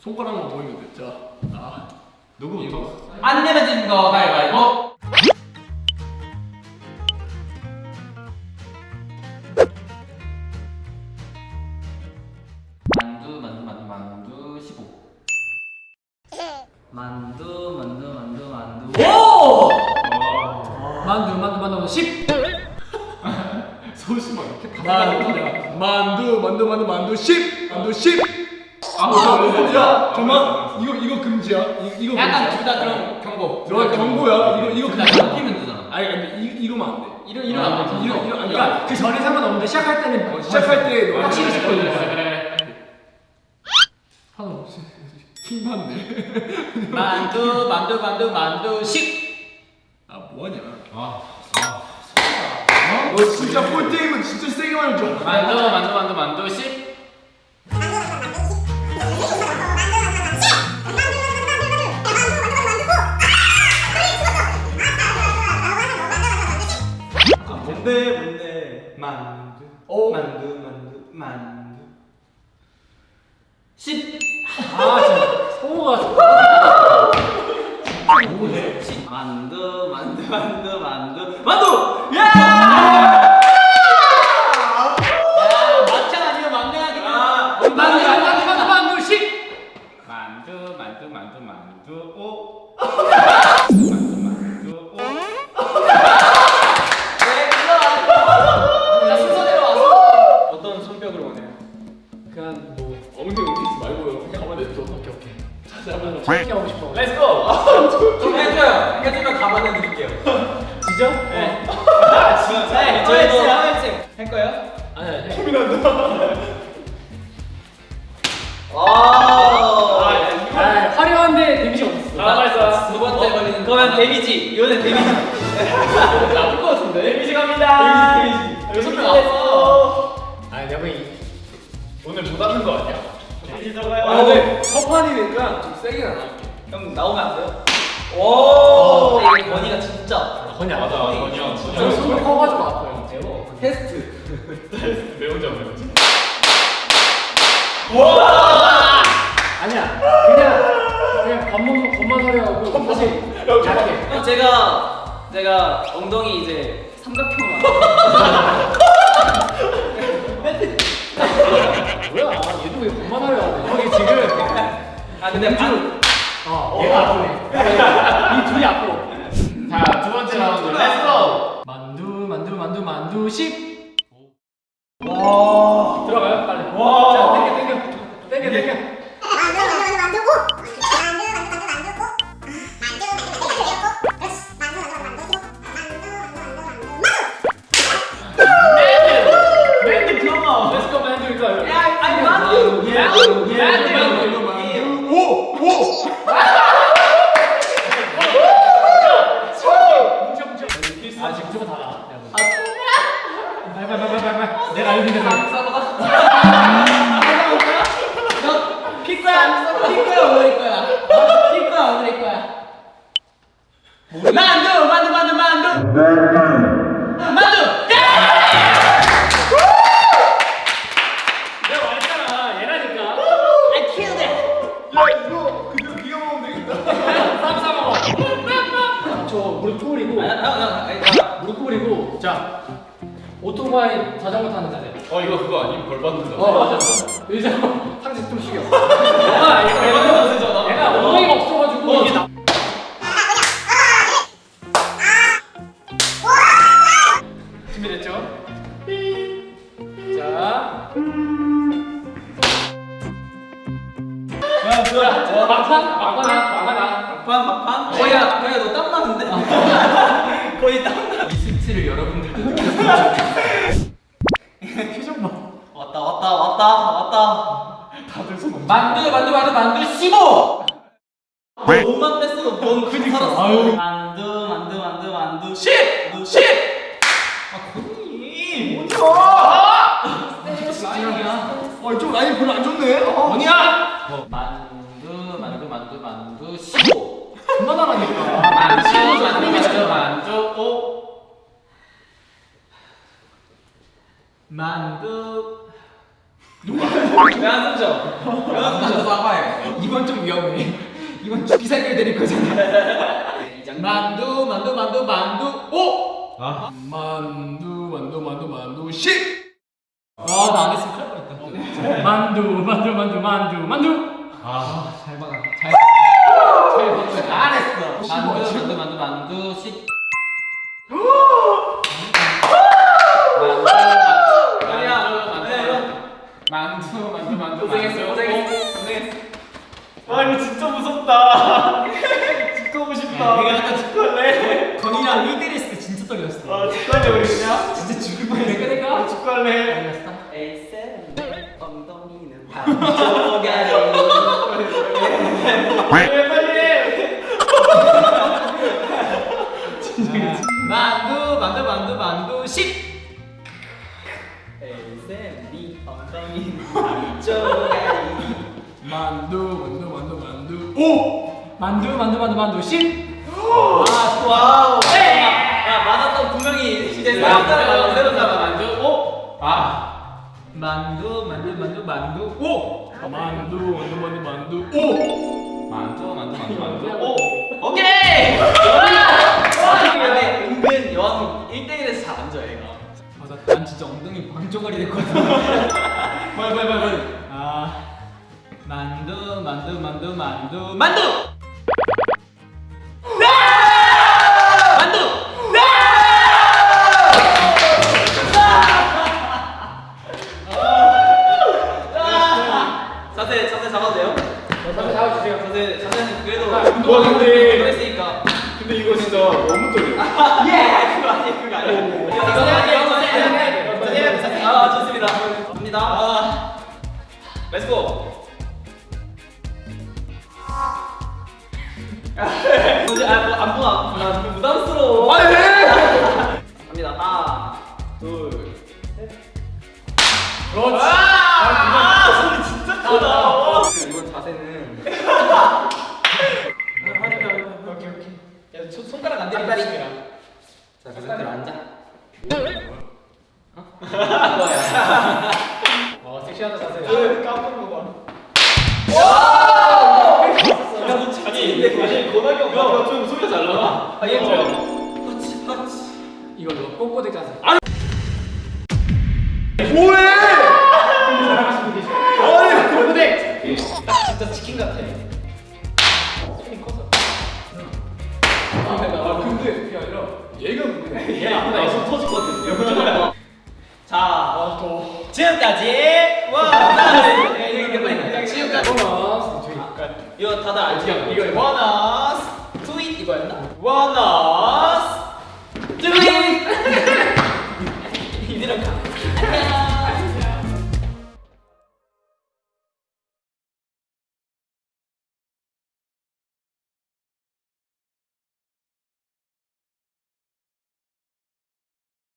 손가락만 보이면 돼. 자, 아, 누구부터? 안 지는 거 가위바위보. 만두 만두 만두 만두 15. 만두 만두 만두 만두. 오! 만두, 만두, 만두, 10. 소심하게 이렇게 만두, 만두, 만두, 만두, 만두, 10. 만두 10. 아, 야, 잠깐만. 이거 이거 금지야. 이거 이거 약간 금지야. 둘다 그럼 경고. 너 경고야. 이거 이거 둘다 금지야. 바뀌면 되잖아. 아니 근데 이 이러면 안 돼. 이러 이러 안 되지. 이러 이러 그러니까 그 전에 상관없는데 시작할 때는 어, 시작할 때너 확실히 돼. 그래. 하나 없이 킹받네. 만두 만두 만두 만두 10. 아 뭐하냐? 아, 너 진짜 볼 게임은 진짜 세게 말해줘. 만두 만두 만두 만두 10. 만두 오. 만두 만두 만두 10. 아 진짜 성우가 만두 만두 만두 만두 만두 야 야, 막창. 만두 만두 만두 만두 10 만두, 만두, 만두, 만두, 오. 만두, 만두, 오. 짧게 하고 싶어 렛츠 고. 좀 해줘요 해주면 가만히 드릴게요 진짜? 네 진짜. 네, 저희도 할 거예요? 아니 아니 아 아 화려한데 데미지 없어 아 맞아. 두 번째 걸리는. 그러면 데미지 이거는 데미지 나쁠 것 같은데. 데미지 갑니다 데미지 여섯 명 왔어. 아니 내가 오늘 못 하는 거 아니야? 들어가요. 아 근데 첫 판이니까 좀 세게 안 할게. 형 나오면 안 돼요? 오! 근데 이게 건이가 진짜 건이 안 맞아, 건이 형 진짜. 저 손이 커가지고 아파요. 테스트. 매운 점, 매운 점. 아니야. 그냥 그냥 밥 하려 하고 사실 잘하게. 형 제가 제가 엉덩이 이제 삼각형으 로 뭐야 얘도 왜 밥만 하려 하고 형이 지금 아 근데 반 어. 얘가 아프네 이 둘이 아파 자, 두 번째 라운드, 렛츠 고! 만두 만두 만두 만두. 10와 만두 예. 만두 오 오. 뭉쳐 뭉쳐 아 지금 저거 달아 빨리 빨리 빨리 빨리 내가 알고 있는 피거야. 피거야 오늘 거야. 피거야 오늘 거야. 만두 만두 만두 만두. 만두. 오토바이 자전거 타는 자세. 어, 이거 그거 아님? 벌 받는 거. 어 맞아 의자 상체 좀 숙여 아 얘가 얘가 얘가 엉덩이가 없어가지고 이게 나 준비됐죠? 자. 자, 막판? 막판이야? 막판이야? 막판? 막판? 거야 거야 너땀 나는데? 거의 땀 나. 이 스치를 여러분들도 표정 봐 왔다 왔다 왔다 왔다 만두 만두 만두 만두 15. 몸만 뺐어도 넌 살았어 아유. 만두 만두 만두 만두 10. 10. 아 건이 아 이쪽 라인 별로 안 좋네. 아. 뭐냐? 만두 만두 만두 만두 15. 그만하라니까 만두 만두 만두 만두 5. 만두? 왜안 숨죠? 사과해. 이건 좀 위험해. 이건 살기 드릴 거잖아. 만두 만두 만두 만두 오. 만두 만두 만두 만두 십. 아나 안 했으면 큰일 날 뻔했다. 만두 만두 만두 만두 만두. 잘 받아. 잘. 잘 받아. 안 했어. 만두 만두 만두 만두 십. 만두 만두 만두 고생했어, 고생했어, 고생했어. 와 이거 진짜 무섭다. 죽고 싶다. 내가 아까 죽을래. 건이랑 1대1 했을 때 진짜 떨렸어. 아 죽을래 우리 그냥. 진짜 죽을 뻔했어. 내가 내가 죽을래. 에이센 엉덩이는 반쪽아리. 만두 오. 만두 만두 만두 만두 십. 아 와우. 야 맞았던 분명히 만두 새로. 잡아 만두. 오. 아. 만두 만두 만두 만두 오. 만두 만두 만두 만두 오. 만두 만두 만두 만두. 오. 오케이. 와. 근데 은근 여왕 1대1에서 잘 앉아 얘가. 맞아. 난 진짜 엉덩이 방조가리 됐거든. 빨리 빨리 빨리 빨리. 아 만두 만두 만두 만두 만두. 만두. 자세 자세 잡아도 돼요? 자세 잡아주세요. 자세 자세는 그래도 와, 근데- 했으니까. 근데 이거 진짜 너무 떨려. 예 그거 아니에요 그거 아니에요. 이거 자세 할게요 자세 할게요. 자세 해야 돼, 자세. 아 좋습니다. 갑니다. 아 let's go. 아, 보나? 나좀 부담스러워. 빨리 해. 갑니다. 하나, 둘, 셋. 그렇지. 아, 소리 진짜 크다. 이번 자세는. 오케이, 오케이. 야, 손- 손가락 안 대리고 조심해라. 자, 그 상태로 앉아. 어 섹시하다 자세. 봐. 야, 너 진짜 아니 아니 고나경 야, 좀 소리 잘 나와. 아, 얘 뭐야? 허치, 허치. 이걸로 꼬꼬대 자세. 뭐해? 계시죠. 꼬꼬대. 진짜 치킨 같아. 손이 커서. 아 근데 그게 아니라 얘가 문제야. 얘. 얘손 터질 것 같아. 자, 지금까지 와. 지금까지 이거 다들 알죠? 이거, 이거. 원어스 트윗 이거였나? 원어